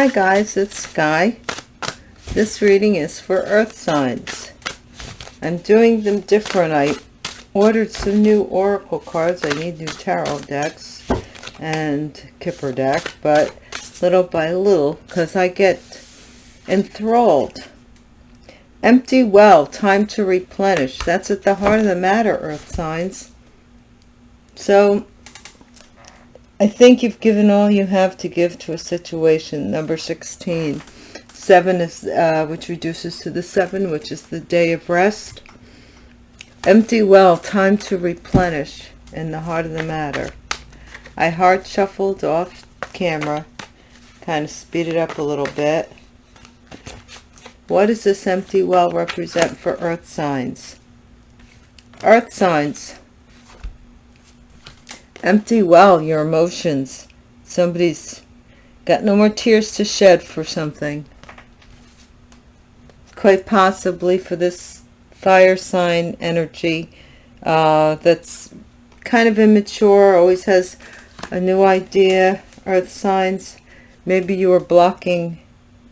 Hi guys, it's Sky. This reading is for earth signs. I'm doing them different. I ordered some new oracle cards. I need new tarot decks and kipper deck, but little by little because I get enthralled. Empty well, time to replenish. That's at the heart of the matter, earth signs. So I think you've given all you have to give to a situation. Number 16. Seven is, uh, which reduces to the seven, which is the day of rest. Empty well, time to replenish in the heart of the matter. I hard shuffled off camera, kind of speed it up a little bit. What does this empty well represent for earth signs? Earth signs, empty well your emotions. Somebody's got no more tears to shed for something. Quite possibly for this fire sign energy uh, that's kind of immature always has a new idea earth signs. Maybe you are blocking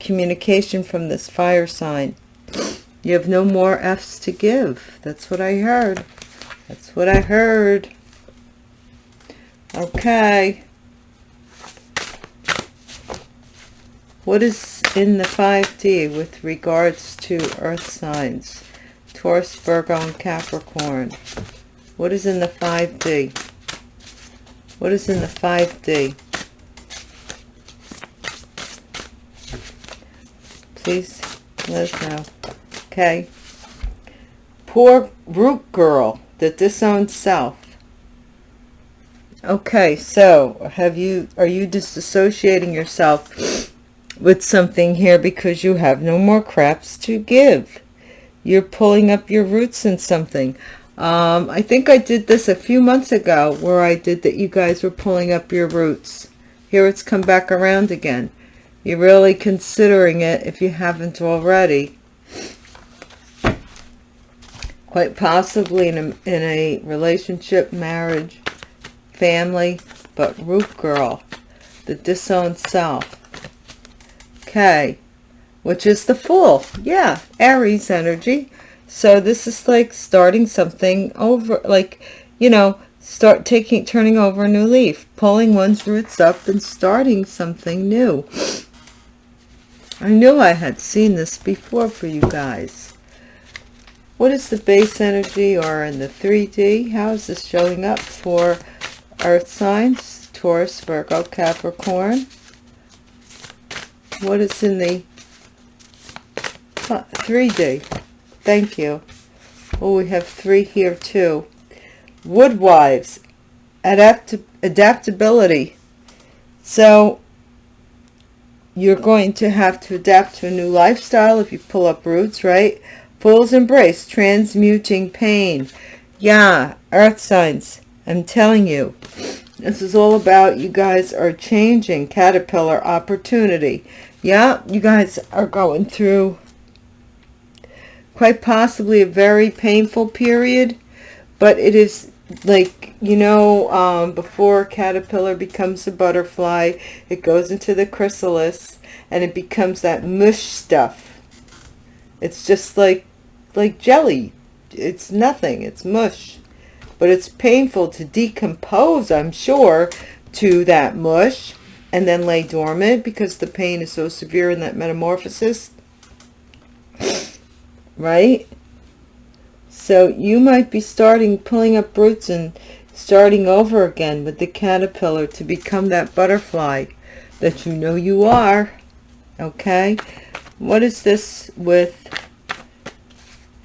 communication from this fire sign. You have no more f's to give. That's what i heard. That's what i heard Okay. What is in the 5D with regards to earth signs? Taurus, Virgo, and Capricorn. What is in the 5D? What is in the 5D? Please let us know. Okay. Poor root girl, the disowned self. Okay, so have you are you disassociating yourself with something here because you have no more craps to give? You're pulling up your roots in something. Um, I think I did this a few months ago where I did that you guys were pulling up your roots. Here it's come back around again. You're really considering it if you haven't already. Quite possibly in a, in a relationship, marriage, family, but root girl, the disowned self. Okay, which is the Fool. Yeah, Aries energy. So this is like starting something over, like, you know, start taking, turning over a new leaf, pulling one's roots up and starting something new. I knew I had seen this before for you guys. What is the base energy or in the 3D? How is this showing up for earth signs taurus virgo capricorn. What is in the 3d thank you. Oh we have three here too. Woodwives adapt adaptability. So you're going to have to adapt to a new lifestyle if you pull up roots right? Fool's embrace transmuting pain. Yeah earth signs I'm telling you, this is all about you guys are changing caterpillar opportunity. Yeah, you guys are going through quite possibly a very painful period, but it is like, you know, um, before caterpillar becomes a butterfly, it goes into the chrysalis and it becomes that mush stuff. It's just like, like jelly. It's nothing. It's mush but it's painful to decompose, I'm sure, to that mush and then lay dormant because the pain is so severe in that metamorphosis. Right? So you might be starting, pulling up roots and starting over again with the caterpillar to become that butterfly that you know you are. Okay? What is this with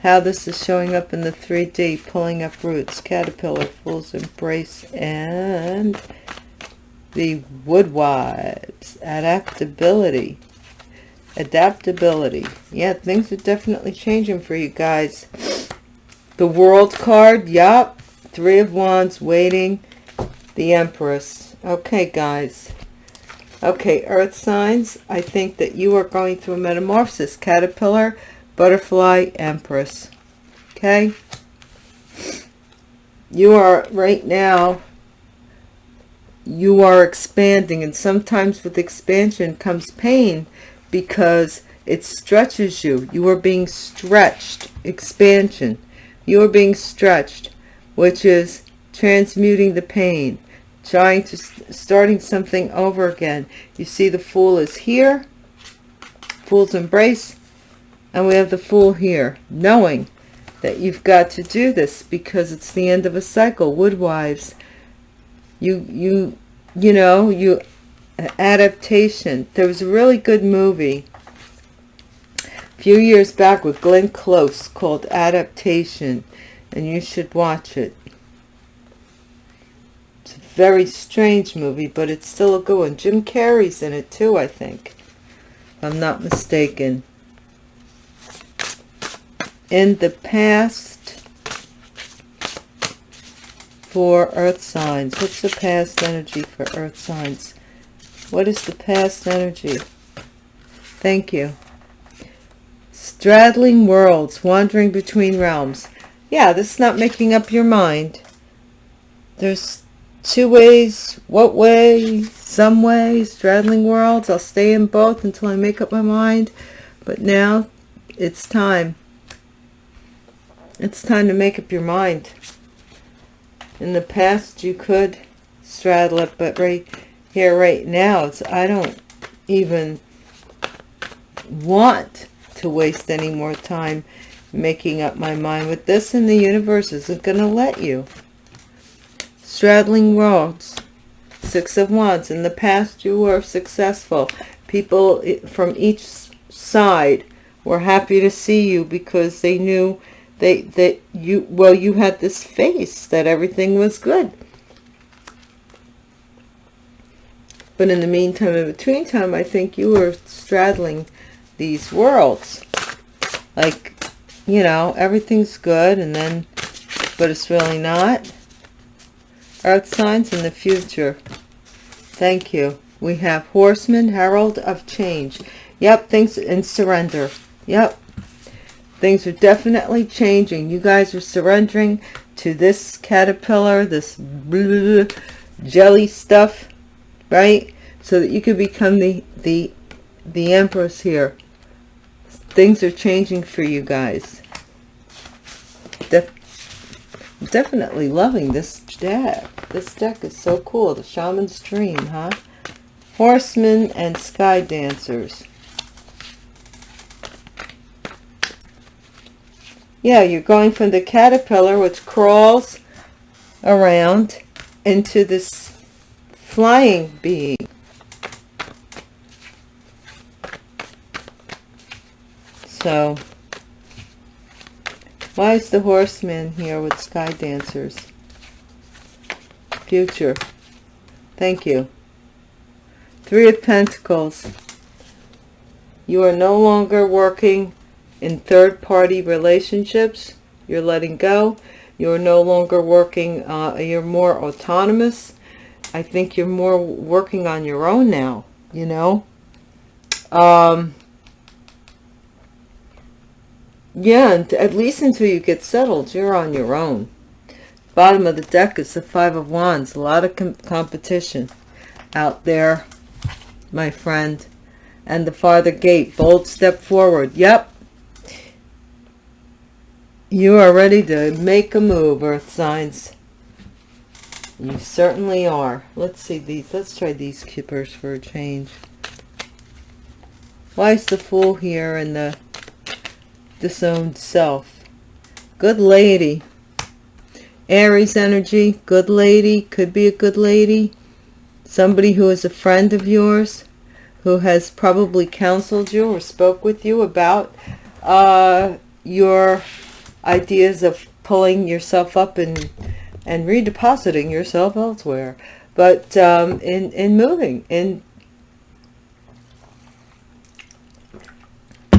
how this is showing up in the 3D, pulling up roots, caterpillar, fool's embrace, and the woodwives, adaptability, adaptability. Yeah, things are definitely changing for you guys. The world card, yup, three of wands, waiting, the empress. Okay, guys. Okay, earth signs, I think that you are going through a metamorphosis. Caterpillar, butterfly empress. Okay? You are right now you are expanding and sometimes with expansion comes pain because it stretches you. You are being stretched. Expansion. You are being stretched which is transmuting the pain trying to starting something over again. You see the fool is here. Fool's embrace and we have the fool here knowing that you've got to do this because it's the end of a cycle. Woodwives you you you know you adaptation. There was a really good movie a few years back with Glenn Close called adaptation and you should watch it. It's a very strange movie but it's still a good one. Jim Carrey's in it too I think if I'm not mistaken in the past for earth signs. What's the past energy for earth signs? What is the past energy? Thank you. Straddling worlds wandering between realms. Yeah this is not making up your mind. There's two ways what way some way straddling worlds. I'll stay in both until i make up my mind. But now it's time it's time to make up your mind. In the past you could straddle it but right here right now it's i don't even want to waste any more time making up my mind with this and the universe isn't going to let you. Straddling worlds six of wands. In the past you were successful. People from each side were happy to see you because they knew they that you well you had this face that everything was good. But in the meantime in between time i think you were straddling these worlds. Like you know everything's good and then but it's really not. Earth signs in the future. Thank you. We have horseman herald of change. Yep things in surrender. Yep Things are definitely changing. You guys are surrendering to this caterpillar, this blah, jelly stuff, right? So that you can become the, the, the empress here. Things are changing for you guys. Def definitely loving this deck. This deck is so cool. The Shaman's Dream, huh? Horsemen and Sky Dancers. Yeah you're going from the caterpillar which crawls around into this flying being. So why is the horseman here with sky dancers? Future. Thank you. Three of pentacles. You are no longer working in third-party relationships you're letting go you're no longer working uh, you're more autonomous. I think you're more working on your own now you know? Um yeah at least until you get settled you're on your own. Bottom of the deck is the five of wands. A lot of com competition out there my friend. And the farther gate bold step forward. Yep you are ready to make a move, Earth signs. You certainly are. Let's see these. Let's try these Kippers for a change. Why is the Fool here and the disowned self? Good lady. Aries energy. Good lady. Could be a good lady. Somebody who is a friend of yours. Who has probably counseled you or spoke with you about uh, your ideas of pulling yourself up and and redepositing yourself elsewhere. But um, in in moving in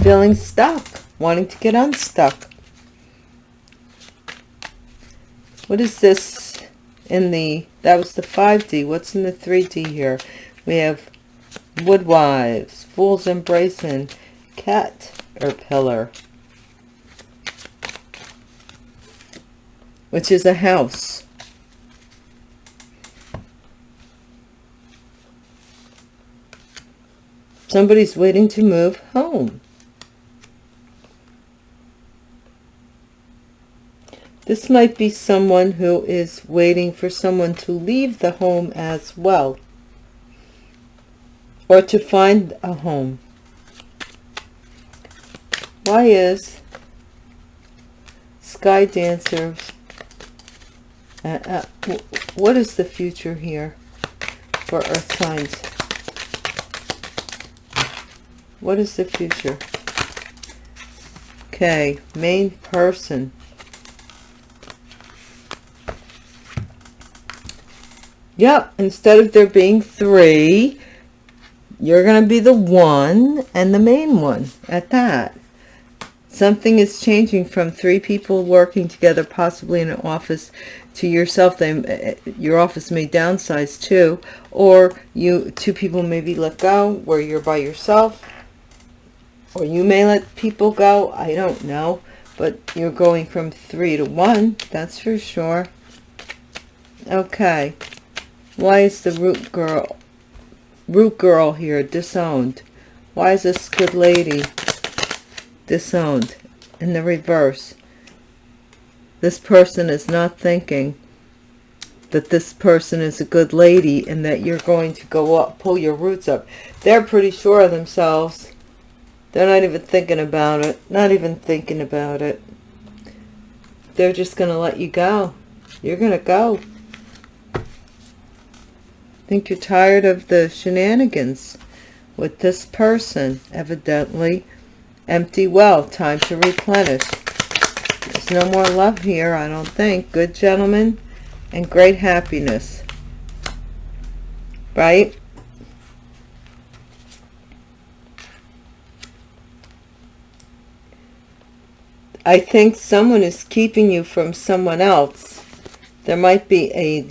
feeling stuck wanting to get unstuck. What is this in the that was the 5d what's in the 3d here? We have woodwives fools embracing cat or pillar which is a house. Somebody's waiting to move home. This might be someone who is waiting for someone to leave the home as well or to find a home. Why is Sky Dancer uh, uh, what is the future here for earth signs what is the future? Okay main person. Yep, instead of there being three, you're going to be the one and the main one at that. Something is changing from three people working together, possibly in an office, to yourself. They, uh, your office may downsize too, or you two people may be let go where you're by yourself, or you may let people go. I don't know, but you're going from three to one. That's for sure. Okay. Why is the root girl, root girl here disowned? Why is this good lady disowned? In the reverse, this person is not thinking that this person is a good lady and that you're going to go up, pull your roots up. They're pretty sure of themselves. They're not even thinking about it. Not even thinking about it. They're just going to let you go. You're going to go think you're tired of the shenanigans with this person, evidently. Empty well, time to replenish. There's no more love here, I don't think. Good gentlemen and great happiness. Right? I think someone is keeping you from someone else. There might be a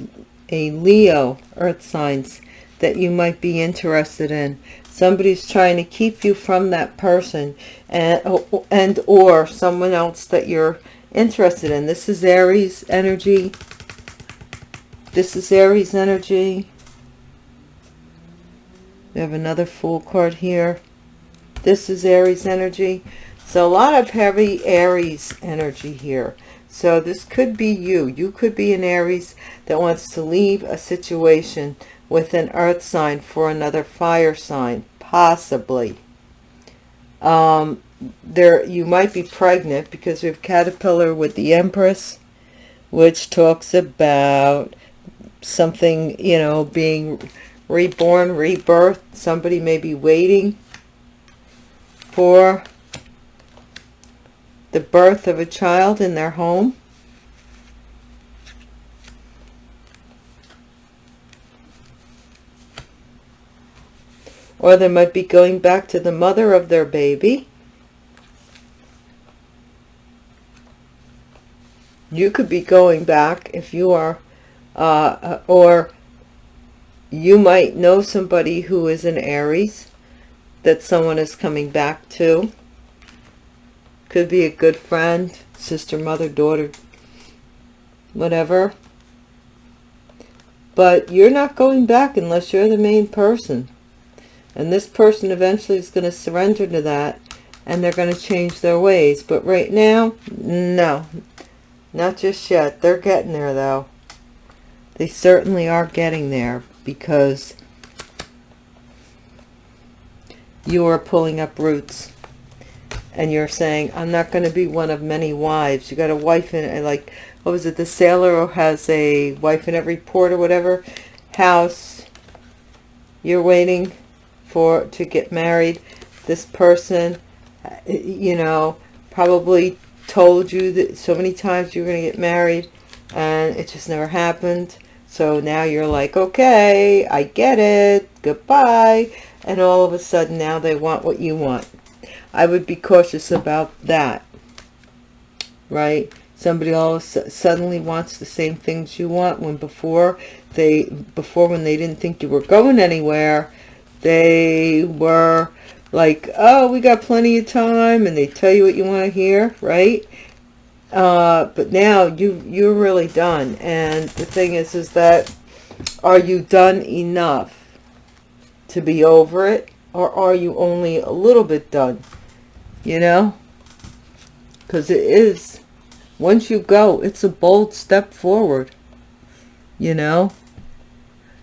a Leo earth signs that you might be interested in. Somebody's trying to keep you from that person and, and or someone else that you're interested in. This is Aries energy. This is Aries energy. We have another Fool card here. This is Aries energy. So a lot of heavy Aries energy here. So this could be you. You could be an Aries that wants to leave a situation with an earth sign for another fire sign, possibly. Um, there, you might be pregnant because we have caterpillar with the empress, which talks about something, you know, being reborn, rebirth. Somebody may be waiting for the birth of a child in their home. Or they might be going back to the mother of their baby. You could be going back if you are, uh, uh or you might know somebody who is an Aries that someone is coming back to. Could be a good friend, sister, mother, daughter, whatever. But you're not going back unless you're the main person. And this person eventually is going to surrender to that and they're going to change their ways. But right now, no, not just yet. They're getting there though. They certainly are getting there because you are pulling up roots and you're saying, I'm not going to be one of many wives. You got a wife in, uh, like, what was it, the sailor who has a wife in every port or whatever house. You're waiting for, to get married. This person, uh, you know, probably told you that so many times you're going to get married and it just never happened. So now you're like, okay, I get it. Goodbye. And all of a sudden now they want what you want. I would be cautious about that, right? Somebody all suddenly wants the same things you want when before they, before when they didn't think you were going anywhere, they were like, oh, we got plenty of time, and they tell you what you want to hear, right? Uh, but now you you're really done, and the thing is, is that are you done enough to be over it? or are you only a little bit done you know? Because it is. Once you go it's a bold step forward you know?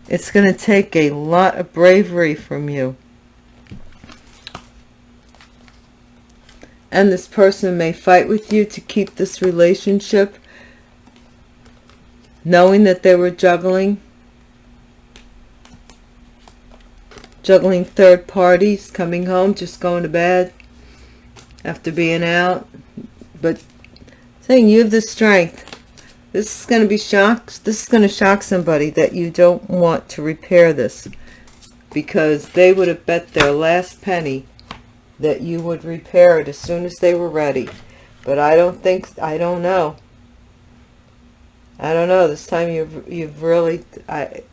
It's going to take a lot of bravery from you. And this person may fight with you to keep this relationship knowing that they were juggling juggling third parties coming home just going to bed after being out. But saying you have the strength this is going to be shocked this is going to shock somebody that you don't want to repair this. Because they would have bet their last penny that you would repair it as soon as they were ready. But I don't think I don't know. I don't know. This time you've you've really I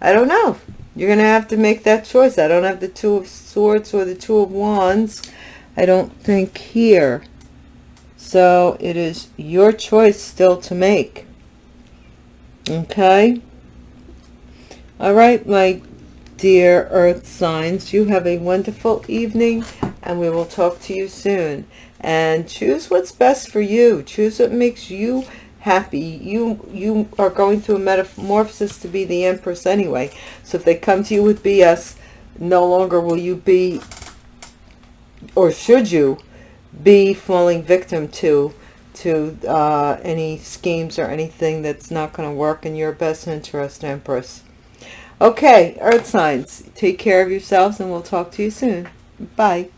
I don't know. You're gonna have to make that choice. I don't have the two of swords or the two of wands I don't think here. So it is your choice still to make. Okay? All right my dear earth signs you have a wonderful evening and we will talk to you soon. And choose what's best for you. Choose what makes you happy. You you are going through a metamorphosis to be the empress anyway. So if they come to you with bs no longer will you be or should you be falling victim to to uh, any schemes or anything that's not going to work in your best interest empress Okay, earth signs, take care of yourselves and we'll talk to you soon. Bye.